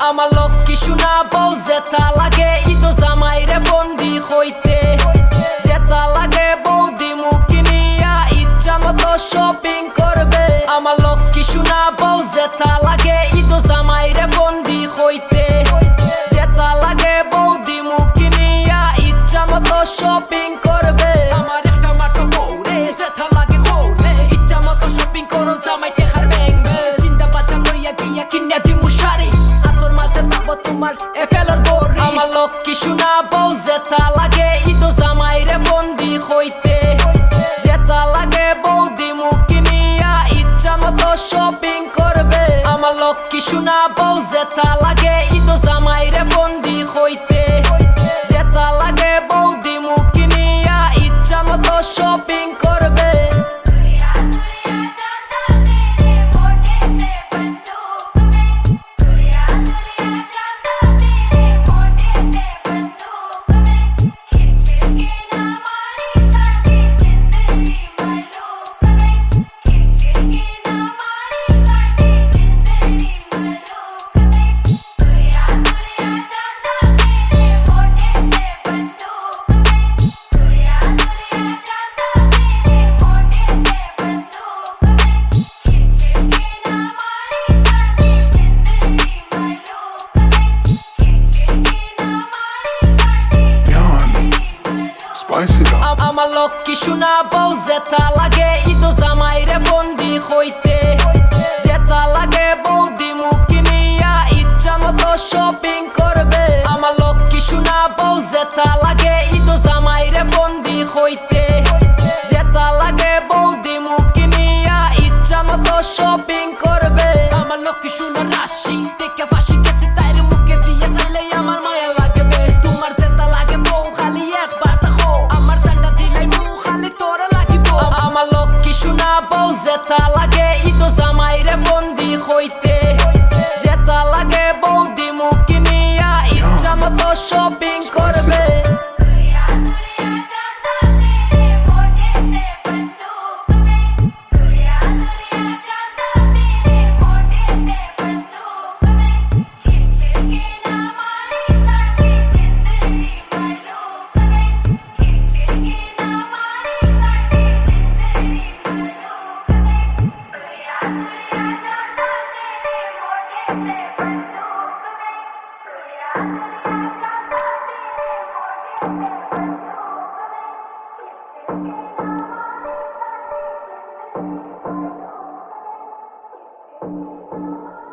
Ama lot ki şuna boz et alage İdo zamayre fondi hoyte জেতা লাগে ইদো জামাইরে বন্দি হইতে। জেতা লাগে বৌদি মুখি নিয়া ইচ্ছা মতো শপিং করবে। আমার একটা মাত্র বউ রে লাগে বউ রে ইচ্ছা মতো শপিং করো জামাইতে হার ব্যাংবে চিন্তা বাচ্চা লইয়া গিয়া কিনিয়া দিমু শাড়ি। আতর মাঝে থাকব তোমার এপেলের গড়ি আমার লক্ষ্মী শোনা বউ জেতা লাগে ইদো জামাইরে বন্দি হইতে। জেতা লাগে বৌদি মুখি নিয়া ইচ্ছা মতো শপিং আমার লক্ষ্মী শোনা বউ জেতা লাগে আ- আমার লক্ষ্মী শোনা বউ জেতা লাগে ইদো জামাইরে বন্দি হইতে। জেতা লাগে বৌদি মুখি নিয়া ইচ্ছা মতো শপিং করবে। আমার লক্ষ্মী শোনা বউ জেতা লাগে ইদো জামাইরে বন্দি হইতে। জেতা লাগে বৌদি মুখি নিয়া ইচ্ছা মতো শপিং করবে। আমার লক্ষ্মী শোনা? রাশি দেখে ফাঁসি ইচ্ছা うん。